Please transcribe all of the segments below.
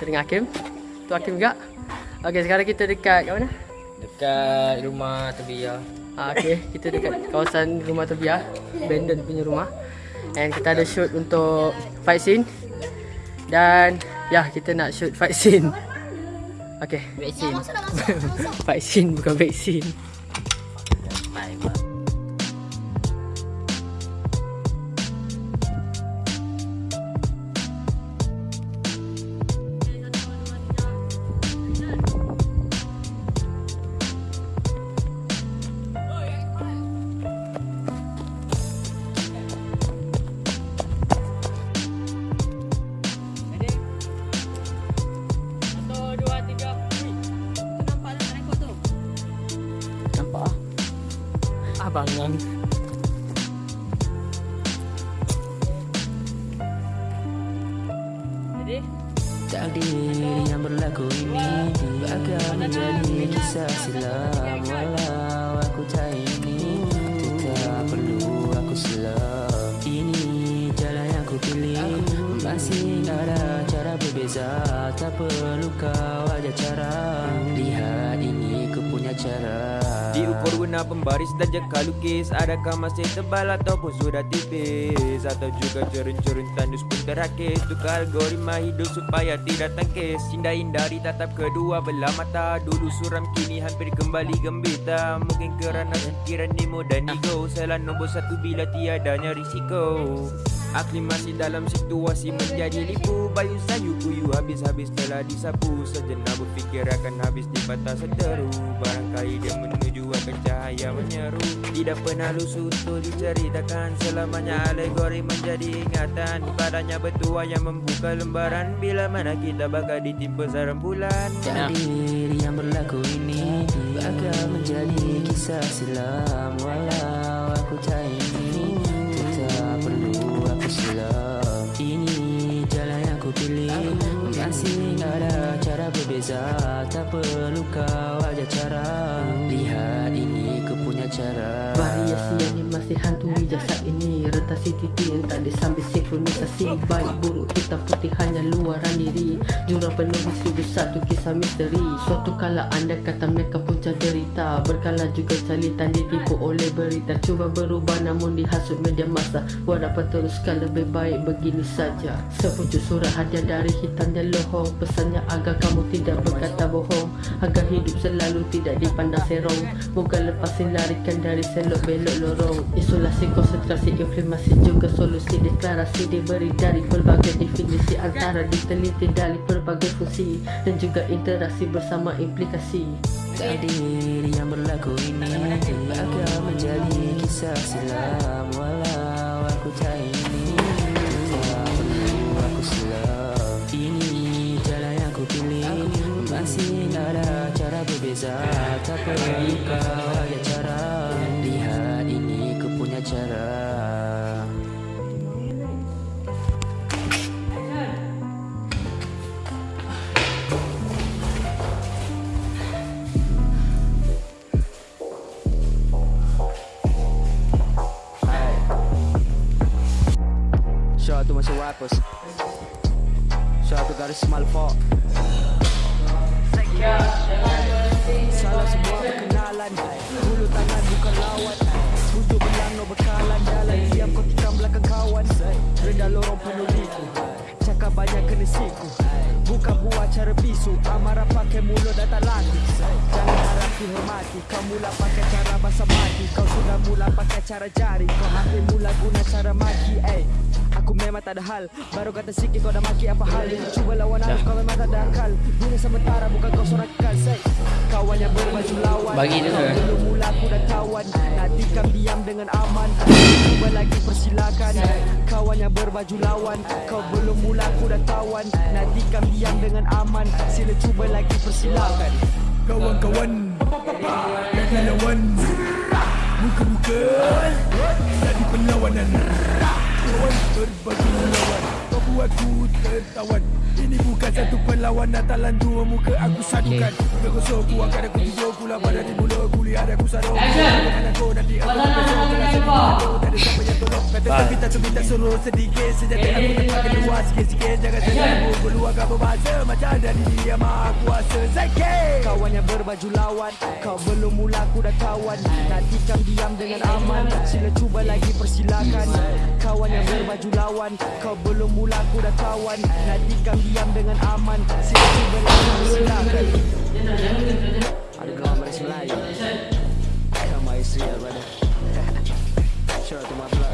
Kita dengan Hakim. Tu Hakim juga. Okey, sekarang kita dekat kat mana? Dekat rumah Tebia. Ah, okey, kita dekat kawasan rumah Tobia, Brandon punya rumah. And kita ada shoot untuk fight scene. Dan ya, kita nak shoot fight scene. Okey, Vaksin. fight scene bukan vaksin. Takdir yang berlaku ini. Bakal menjadi kisah silam Walau aku tak ini Tetap perlu aku selam. Ini jalan yang ku pilih. Masih ada cara berbeza. Tak perlu kau ada cara. Lihat ini ku punya cara. Diukur guna pembaris jengkal lukis. Adakah masih tebal ataupun sudah tipis? Atau juga cerun-cerun tandus pun terakis Tukar algoritma hidup supaya tidak tangkis. Hindari-hindari tatap kedua belah mata. Dulu suram kini hampir kembali gembita. Mungkin kerana fikiran Nemo dan ego Salah nombor satu bila tiadanya risiko. Aklimasi dalam situasi menjadi lipu. Bayu sayu kuyu habis-habis telah disapu. Sejenak berfikir akan habis di patah seteru Barangkali dia menuju cahaya menyeru. Tidak pernah lusuh untuk diceritakan. Selamanya alegori menjadi ingatan. Padanya betua yang membuka lembaran. Bila mana kita bakal ditimpa sarang bulan. Takdir yang berlaku ini Bakal menjadi kisah silam Walau aku tak ini Tetap perlu aku selam. Ini jalan yang ku pilih. Masih ada cara berbeza. Tak perlu kau ajar cara. Lihat ini ku punya cara Variasi yang masih hantui jasad ini. Retasi titik yang tak disambil sinkronisasi Baik buruk hitam putih hanya luaran diri. Jurang penuh seribu satu kisah misteri. Suatu kala anda kata mereka punca derita Berkala juga calitan ditipu oleh berita. Cuba berubah namun dihasut media masa apa teruskan lebih baik begini saja. Sepucuk surat hadiah dari hitam dan lohong. Pesannya agar kamu tidak berkata bohong. Agar hidup selalu tidak dipandang serong. Moga lepasin larikan dari selok belok lorong. Isolasi konsentrasi inflamasi juga solusi Deklarasi diberi dari pelbagai definisi Antara diteliti dari pelbagai fungsi Dan juga interaksi bersama implikasi. Takdir yang berlaku ini Bakal menjadi kisah silam Walau aku tak ini Tak perlu aku selam Ini jalan yang ku pilih. Masih ada cara berbeza. Tak perlu kau rappers. Shout out to Garis Malfo. Salam semua perkenalan. Hulu tangan bukan lawan. Tujuh belang no bekalan. Jalan diam kau tikam belakang kawan. Rendah lorong penuh liku. Cakap banyak kena siku. Bukan buat cara bisu. Amarah pakai mulut dan tak latih Jangan harap dihormati Kau mula pakai cara basa mati. Kau sudah mula pakai cara jari. Kau hampir mula guna cara maki. Eh Aku memang tak ada hal. Baru kata sikit kau dah maki apa hal. Cuba lawan aku kau memang tak ada akal. Dunia sementara bukan kau seorang kekal. Kawan yang berbaju lawan. Bagi dia. Kau tu. belum mula aku dah kawan Nak tikam diam dengan aman. Cuba lagi persilakan. Kawan yang berbaju lawan. Kau belum mula aku dah kawan Nak tikam diam dengan aman. Sila cuba lagi persilakan. Kawan-kawan Jangan lawan. Muka-muka Jadi perlawanan Kawan berbagi lawan aku tertawan. Ini bukan satu perlawanan Talan dua muka aku sadukan. Bergosok ku angkat aku tidur Ku lapar dari mulut Ku lihat aku sarung Dengan aku nanti aku besok Dengan sedih Tak ada siapa yang tolong Kata tapi tak tu minta suruh sedikit. Sejati aku tempat keluar sikit-sikit. Jangan sedang aku keluarkan berbahasa Macam dari dia maha kuasa Zakir Kawan yang berbaju lawan. Kau belum mula aku dah kawan. Nak tikam diam dengan aman. Sila cuba lagi persilakan. Kawan yang berbaju lawan. Kau belum mula aku dah kawan. Nak tikam diam dengan aman. Sila cuba lagi persilakan. Ada kawan Malaysia Melayu Come my Israel brother. Shout out to my blood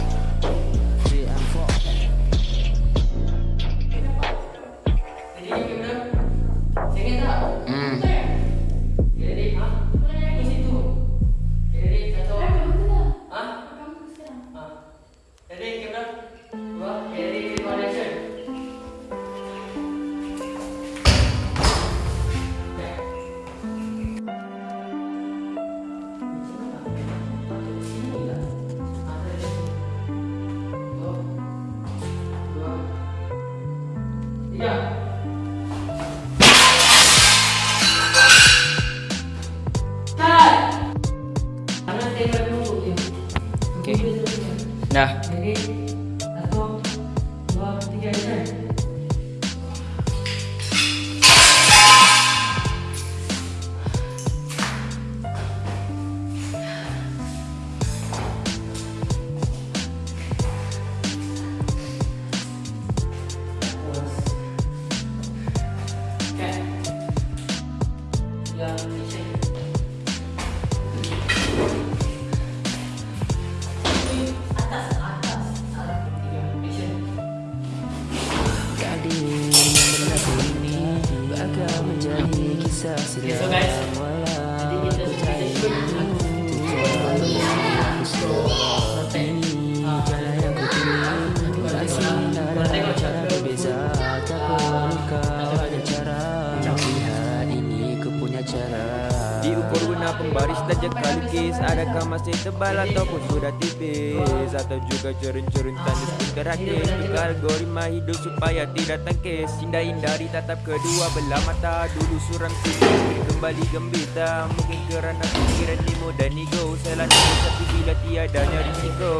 masih tebal ataupun sudah tipis. Atau juga cerun-cerun tandus pun terakis Juga algoritma hidup supaya tidak tangkis. Hindari-hindari tatap kedua belah mata. Dulu suram sini kembali gembita. Mungkin kerana pikiran ni mudah ego Salah tapi bila tiadanya risiko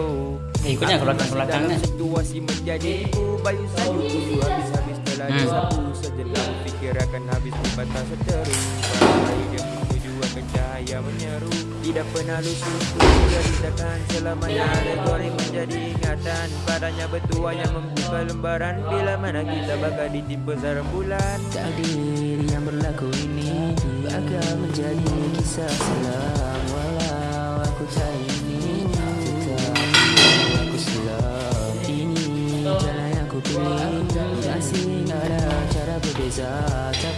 Eh, ikutnya ke belakang-belakangnya. Situasi menjadi tipu Bayu sayu dulu habis-habis telah Hmm. disapu. Sejenak fikir akan habis di batas seteru. Bagai dia menuju akan cahaya menyeru Tidak pernah lusuh Ceritakan selamanya alegori menjadi ingatan. Padanya betua yang membuka lembaran. Bila mana kita bakal ditimpa sarang bulan? Takdir yang berlaku ini Bakal menjadi kisah silam Walau aku tak ingin Tetapi aku silam Ini jalan yang ku pilih. Masih ada cara berbeza. Tak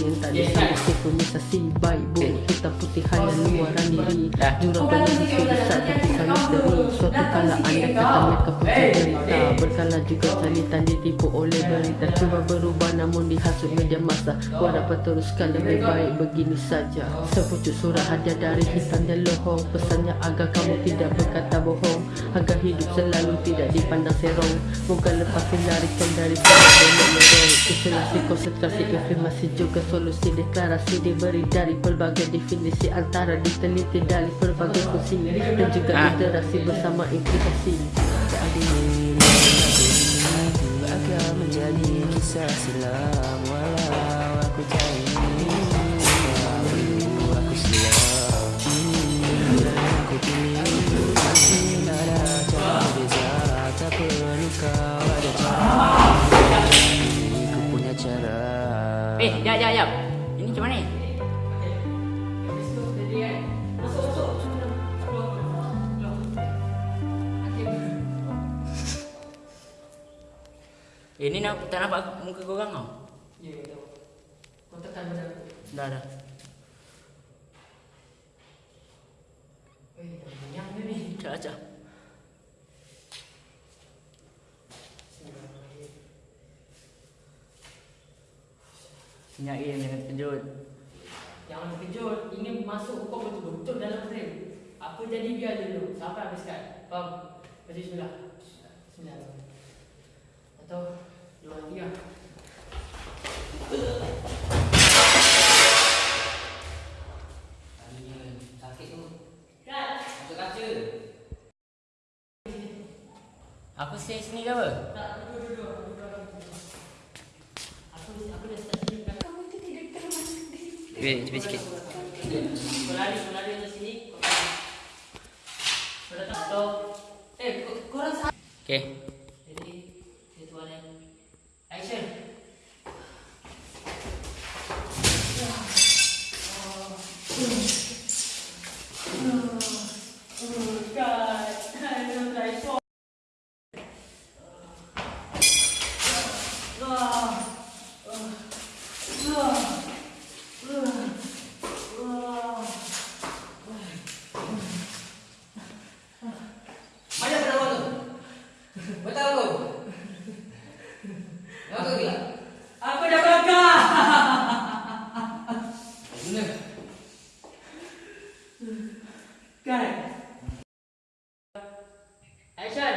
yang tak disambut Sinkronisasi baik buruk Hitam putih hanya luaran diri. Jurang penuh isu besar tapi sang misteri Suatu kala anda kata mereka punya cerita. Berkala juga calitan ditipu oleh berita. Cuba berubah namun dihasut media masa Kau dapat teruskan lebih baik begini saja. Sepucuk surah hadiah dari hitam dan lohong. Pesannya agar kamu tidak berkata bohong. Agar hidup selalu tidak dipandang serong. Moga lepas dilarikan dari sana Isolasi konsentrasi afirmasi juga solusi deklarasi Diberi dari pelbagai definisi Antara diteliti dari pelbagai fungsi Dan juga Ah. literasi bersama implikasi Bakal menjadi kisah silam Walau aku tak Eh, jap, jap, jap. Ini macam mana ni? Eh, ni nak, tak nampak muka korang tau? Ya, tahu. Kau tekan benda aku. Dah, dah. Eh, ni ni. Cak, cak. Senyap Im, jangan terkejut. Jangan terkejut. Ini masuk kau betul-betul dalam frame. Apa jadi biar dulu sampai habis kan. Faham? Baca bismillah. Bismillah. Atau dua tiga. Sakit tu. Masuk kaca. Aku stay sini ke apa? Tak, duduk duduk. Aku aku dah start sini kan. Kamu tu tidak termasuk cepat sikit. Kau lari, kau lari atas sini. Kau lari. Kau datang stop. Eh, korang. Okay. Jadi, itu ada action. Mana penawar tu? Betul aku. Kenapa kau gila? Aku dah bakar. Guna. Kan? Action.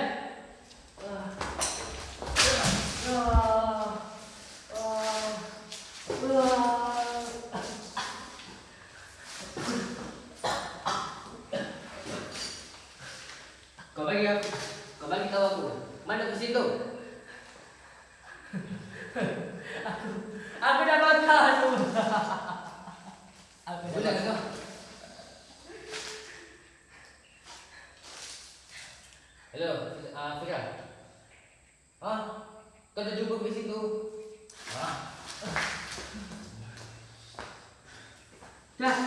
Kau bagi aku. Kau bagi tahu aku. Mana kursi tu? Aku dah bakar tu. Aku dah Guna ke kau? Hello, uh, Fira. Ha? Kau dah jumpa kat situ? Ha? Dah.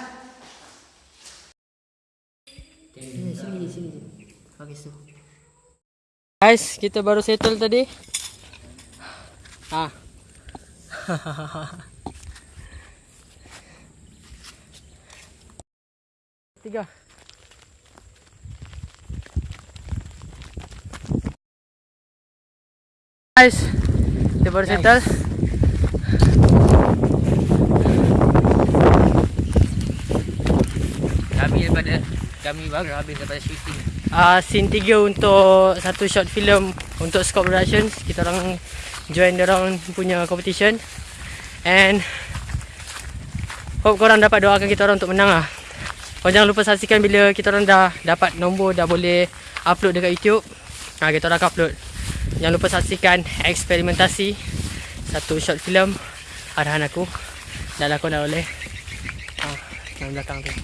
Okay. Sini, sini. Okey, tu. Guys, kita baru settle tadi. Ah. Tiga. Guys, kita baru settle. Kami daripada kami baru habis daripada shooting. uh, scene 3 untuk satu short film untuk Scope Productions. Kita orang join orang punya competition. And hope korang dapat doakan kita orang untuk menang lah. Korang jangan lupa saksikan bila kita orang dah dapat nombor dah boleh upload dekat YouTube. Ha, kita orang akan upload. Jangan lupa saksikan eksperimentasi satu short film arahan aku. Dah lakon dah oleh. Ha, yang belakang tu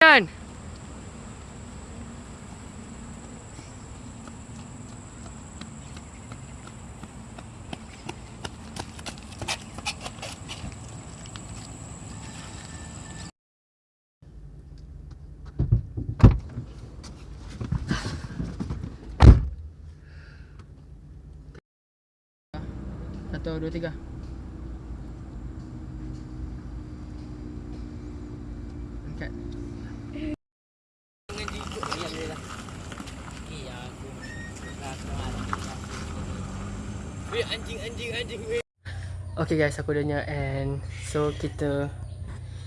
Kan? Satu, dua, tiga. Angkat. Okay guys, aku dah nyak and so kita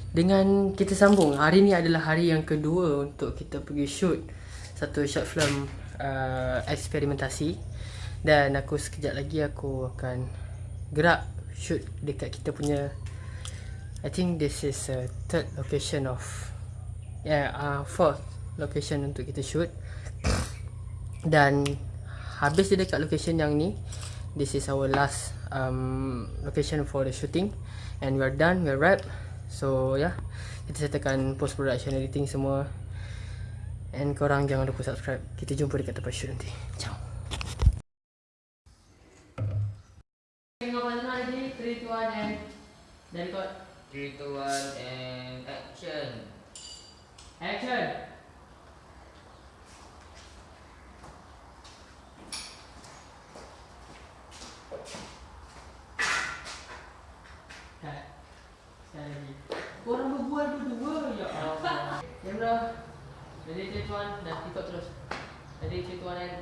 dengan kita sambung. Hari ni adalah hari yang kedua untuk kita pergi shoot satu short film uh, eksperimentasi dan aku sekejap lagi aku akan gerak shoot dekat kita punya I think this is a third location of yeah, uh, fourth location untuk kita shoot. Dan habis dia dekat location yang ni this is our last um, location for the shooting. And we're done we're wrap so yeah kita settlekan post production editing semua. And korang jangan lupa subscribe. Kita jumpa dekat tempat shoot nanti. Ciao tengok mana lagi 3 2 1 and then record 3, 2, 1 and action. action Cut. Sekali lagi. Korang berbual berdua ya Allah. Kamera. Ready take one dan tiktok terus. Ready take one and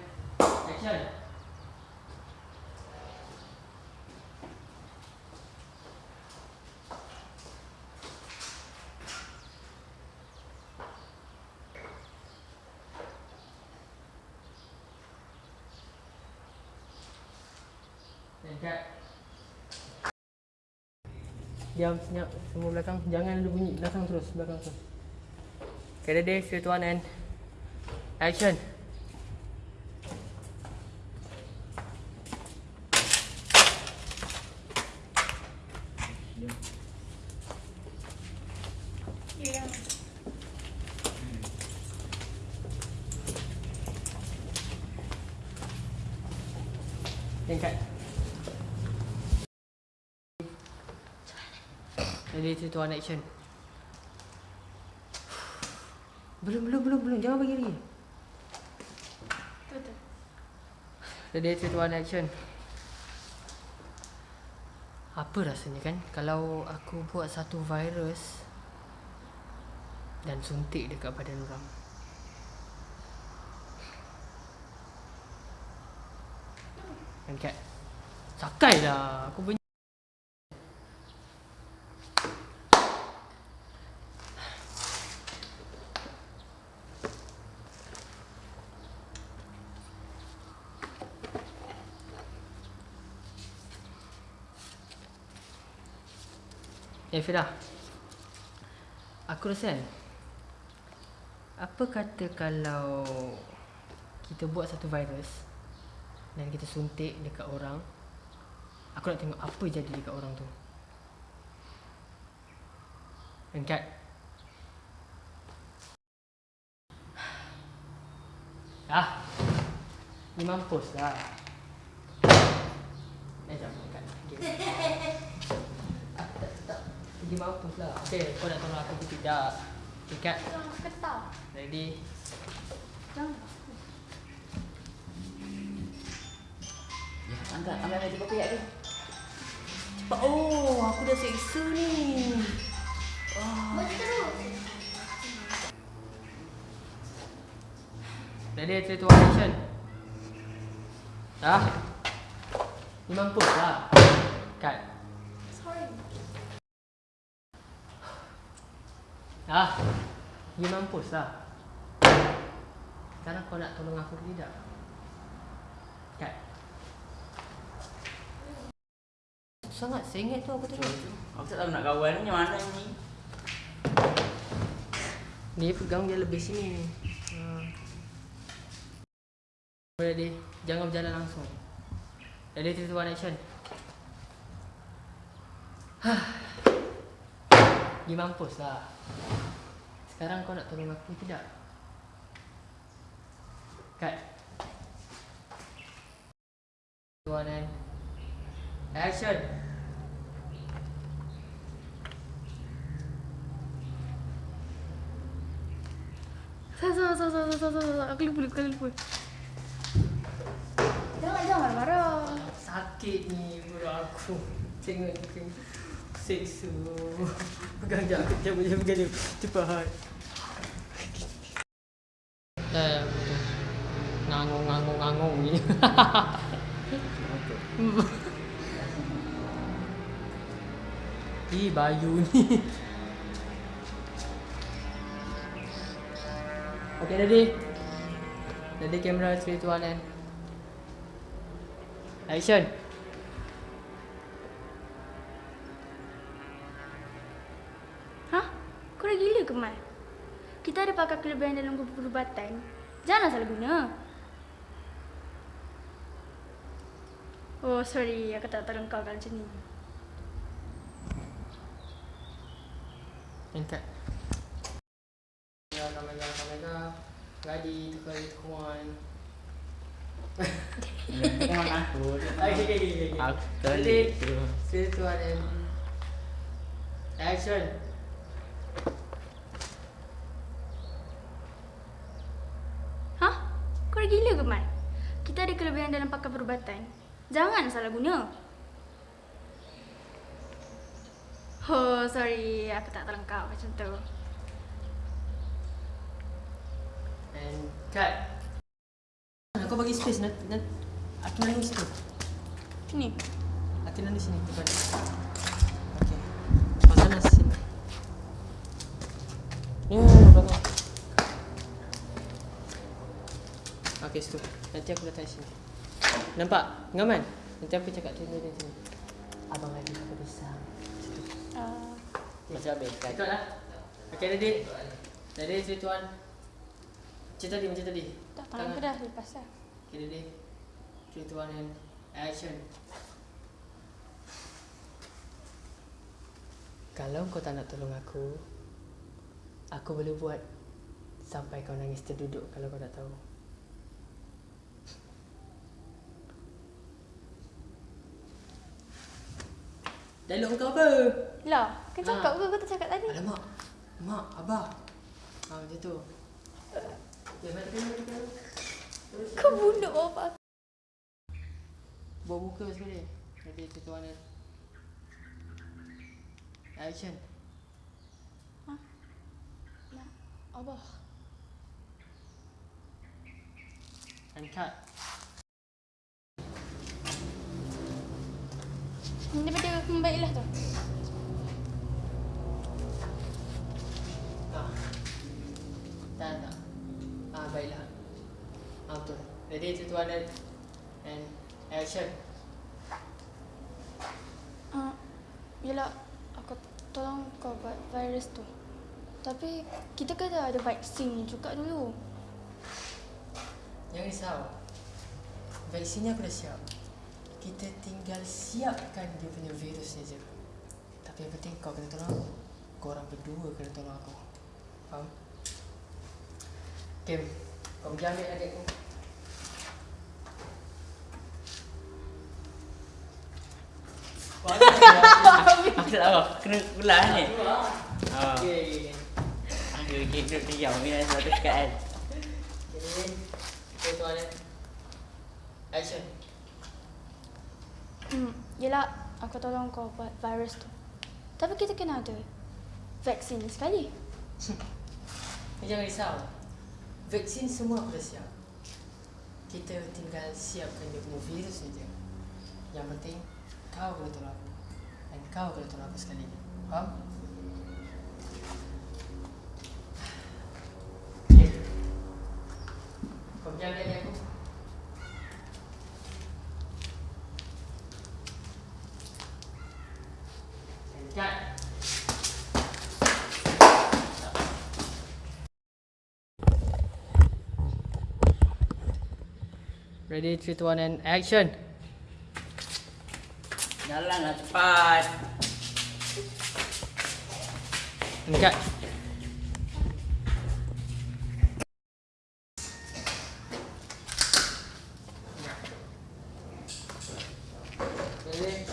action. Dekat. Diam senyap semua belakang. Jangan ada bunyi belakang terus, belakang terus. Okay, ready, three, two, one, and action. Two, one, action. Belum, belum, belum, belum. Jangan bagi lagi. Ready, three, two, one, action. Apa rasanya kan kalau aku buat satu virus dan suntik dekat badan orang. Angkat. Sakai lah. Aku. Eh Fira. Aku rasa kan Apa kata kalau Kita buat satu virus Dan kita suntik dekat orang Aku nak tengok apa jadi dekat orang tu? Angkat Ah Ni mampus lah. Eh jap angkat okay. Dia mampus lah. Okay, kau nak tolong aku ke tidak? Ikat. Ketah. Ready? Jangan. Ya, angkat, angkat lagi kopi dia. Cepat. Oh, aku dah seksa ni. Mesti terus. Ready, three, two, one, action. Ah. Ni mampus lah. Cut. Ah. Ni mampus lah. Sekarang kau nak tolong aku ke tidak? Cut. Sangat sengit tu aku tengok. Aku tak tahu nak kawan ni mana ni. Ni pegang dia lebih sini ni. Ha. Ready? Jangan berjalan langsung. Ready, one, action. Ni mampus lah. Sekarang kau nak tolong aku tidak? Two, one, and action. Salah, salah, salah, salah, salah. Aku lupa, lupa, lupa. Jangan, jangan marah-marah. Sakit ni perut aku. Tengok tengok. Seksa. Pegang jap cabut je pegang dia. Cepat. Eh, betul. Ngangung-ngangung-ngangung ni. Ih, Bayu ni. Okay, ready? Ready camera 3, 2, 1 and Action Kau dah gila ke, Mai? Kita ada pakar kelebihan dalam perubatan. Jangan salah guna. Oh, sorry. Aku tak tolong kau kalau macam ni. Angkat kamera, kamera Ready, tukar Tengok aku. Okay, okay, okay, okay. Aku Ready? tu. Three, two, one, and Action Hah? Kau dah gila ke, Mai? Kita ada kelebihan dalam pakar perubatan. Jangan salah guna. Oh, sorry. Aku tak tolong kau macam tu. And cut Kau bagi space nak, nak Aku nangis situ Sini. Aku nangis sini depan Okay Kau sana sini Ni belakang Okay situ Nanti aku datang sini Nampak? Ngaman? Nanti aku cakap tu dia sini. Abang lagi satu pisang. Uh, Macam habis. Ikut lah. Okay? Ready, three, two, one. Macam tadi, macam tadi. tak tangan aku dah lepas lah. Okay? Three, two, one, and action. Kalau kau tak nak tolong aku, aku boleh buat sampai kau nangis terduduk kalau kau tak tahu. Dialog kau apa? Lah, kan cakap ke kau tak cakap tadi? Alamak, mak, abah. Ha, macam tu. Ya, kita. Kau bunuh bapak aku. Bawa muka sekali. Jadi tu tuan dia. Action. Lah, Abah. And cut. Daripada membaiklah tu. Ah. Tak, tak. Ah, baiklah. Ah, betul. Jadi tu tuan dia. And action. Uh, yelah, aku tolong kau buat virus tu. Tapi kita kena ada vaksin juga dulu. Jangan risau. Vaksinnya aku dah siap. Kita tinggal siapkan dia punya virus saja. Tapi yang penting kau kena tolong aku. Kau orang berdua kena tolong aku. Faham? Kim, kau pergi ambil adikku. Aku tak tahu. Kena ulang ni. Ha. Okay. Aku duduk diam ni satu kat kan. Jadi, okay, tuan dia. Action. Hmm, yelah, aku tolong kau buat virus tu. Tapi kita kena ada vaksin sekali. Jangan risau. Vaksin semua aku dah siap. Kita tinggal siapkan dia punya virus saja. Yang penting kau kena tolong aku. Dan kau kena tolong aku sekali. Faham? Kau pergi ambil adik aku. And cut. Ready, 3, 2, 1, and action! Jalanlah cepat. And cut. Ready?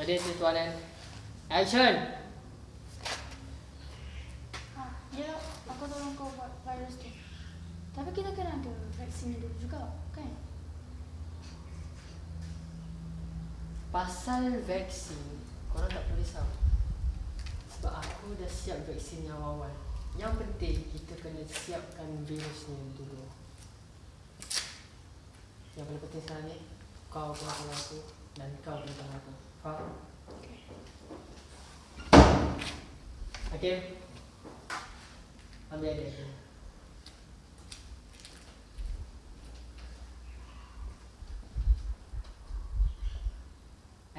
Ready, 3, 2, 1, and action! Ha, yelah, aku tolong kau buat virus tu. Tapi kita kena ada vaksin dulu juga, kan? Pasal vaksin, korang tak perlu risau. Sebab aku dah siap vaksin yang awal. Yang penting kita kena siapkan virusnya dulu. Yang paling penting sekarang ni, kau kena tolong aku dan kau kena tolong aku. Faham? Okay. Ambil adik aku.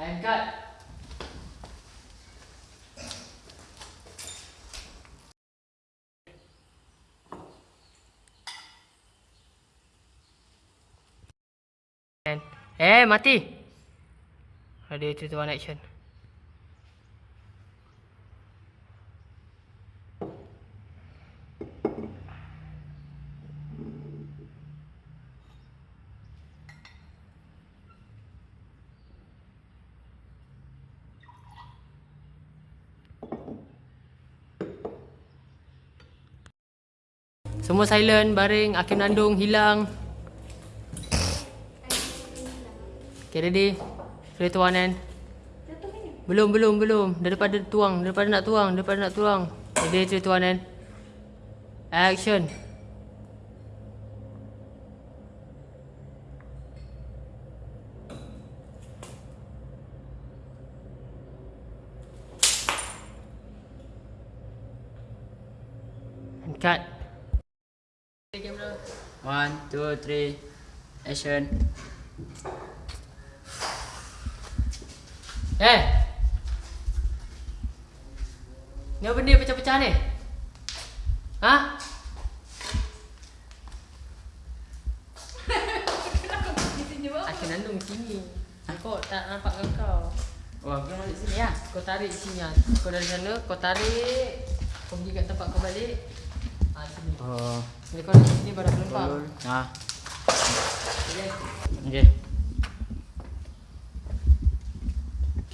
And cut. And eh mati. Three two one action. Semua silent, baring, Hakim Nandung hilang. Okay, ready? Two, one, and Belum, belum, belum. Daripada tuang, daripada nak tuang, daripada nak tuang. Ready, two, one, and Action. Cut. One, two, three. Action. Eh. Ni apa benda pecah-pecah ni? Ha? Aku nandung sini. Kau tak nampak kau. Wah, kau balik sini ya. Kau tarik sini ah. Kau dari sana, kau tarik. Kau pergi kat tempat kau balik. Ah sini. Oh. Bila kau dari sini baru aku lempar. Ah. Okay. Okey. Okey.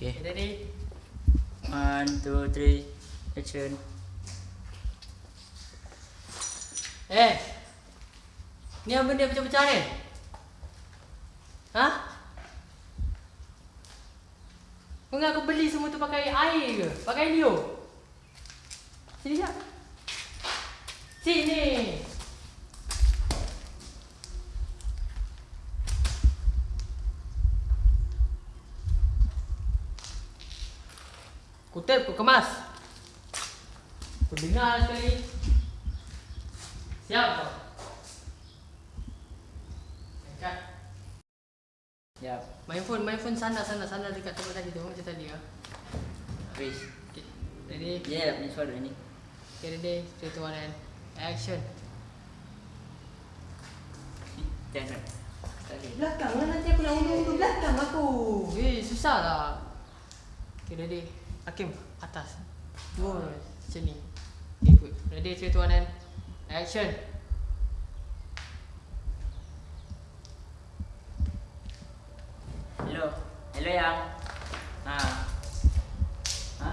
Okay, ready? One, two, three. Action. Eh. Ni apa benda pecah-pecah ni? Ha? Kau ingat aku beli semua tu pakai air ke? Pakai Leo? Sini jap. Sini. Kutip, kau kemas. Kau dengar sekali. Siap kau? Angkat. Yap. Main phone, main phone sana, sana, sana dekat tempat tadi tu macam tadi ah. Wish. Okay. Ready? Ya, ni suara ni. Okay, ready? Three, two, one, and action. Jangan. Tadi. Belakang lah nanti aku nak undur-undur belakang aku. Eh, susah lah. Okay, ready? Hakim, atas. Dua, macam ni. Okay, good. Ready? Three, two, one, and action. Hello. Hello yang. Ha. Ha?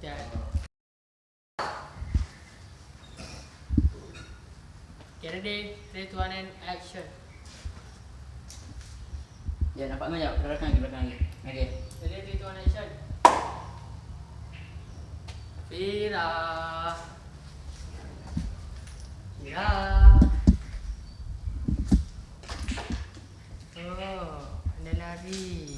Okay. Okay, ready? Three, two, one, and action. Ya, nampak kau jap. Ke belakang ke belakang lagi. Fira. Fira. Oh, anda lari.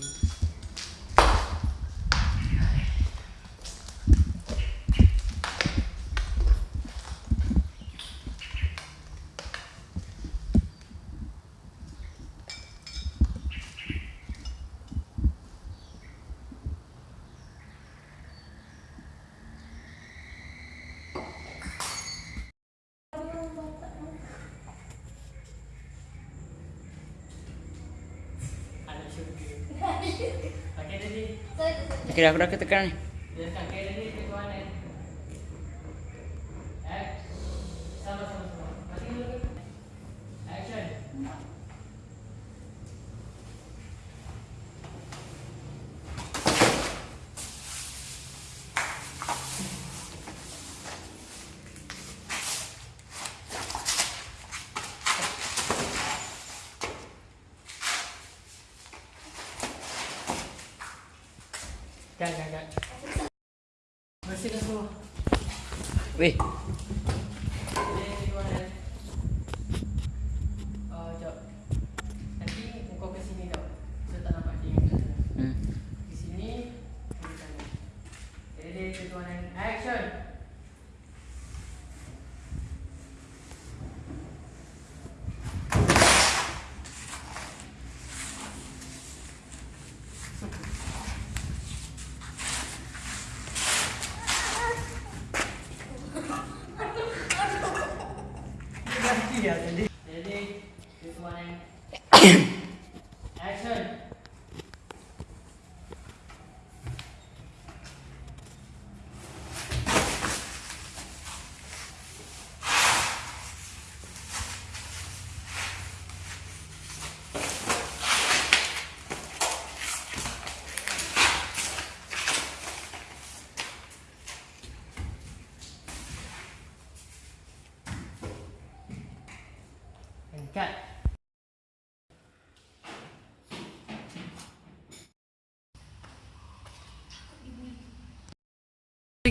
Anak syurga. Okay, ready? Okey, dah aku dah ketekan 10. Yeah,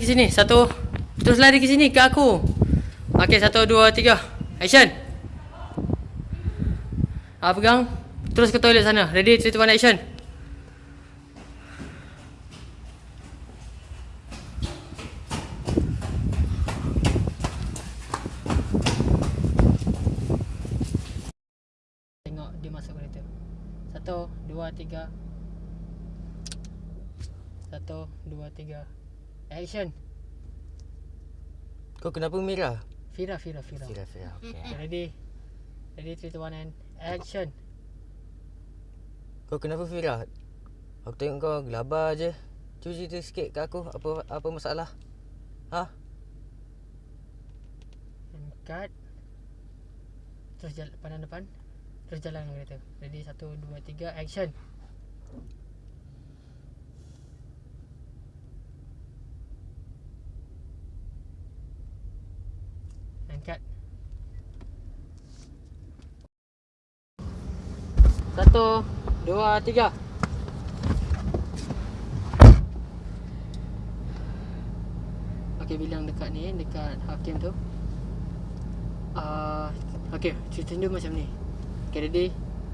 sini. Satu. Terus lari ke sini ke aku. Okey, satu, dua, tiga. Action. Ah, pegang. Terus ke toilet sana. Ready, three, two, one, action. Tengok dia masuk kereta. Satu, dua, tiga. Satu, dua, tiga. Action. Kau kenapa merah? Fira, Fira, Fira. Fira, Fira. Okay. Ready? Ready, three, two, one, and action. Kau kenapa Fira? Aku tengok kau gelabah je. Cuba cerita sikit kat aku apa apa masalah. Ha? And cut. Terus jalan pandang depan. Terus jalan kereta. Ready, satu, dua, tiga, action. Cut. Satu, dua, tiga. Okay, bilang dekat ni, dekat hakim tu. Uh, okay, cerita dia macam ni. Okay, ready?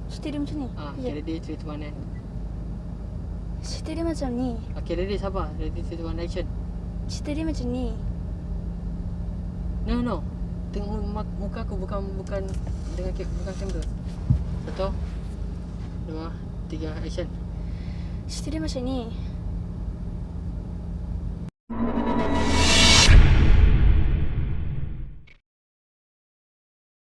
Cerita dia macam ni? Ah, Ya. okay, ready, three, two, one, and. Cerita dia macam ni. Okay, ready, sabar. Ready, two, one, action. Cerita dia macam ni. No, no. Tengok muka aku bukan bukan dengan bukan kamera. Satu, dua, tiga, action. Cerita dia macam ni.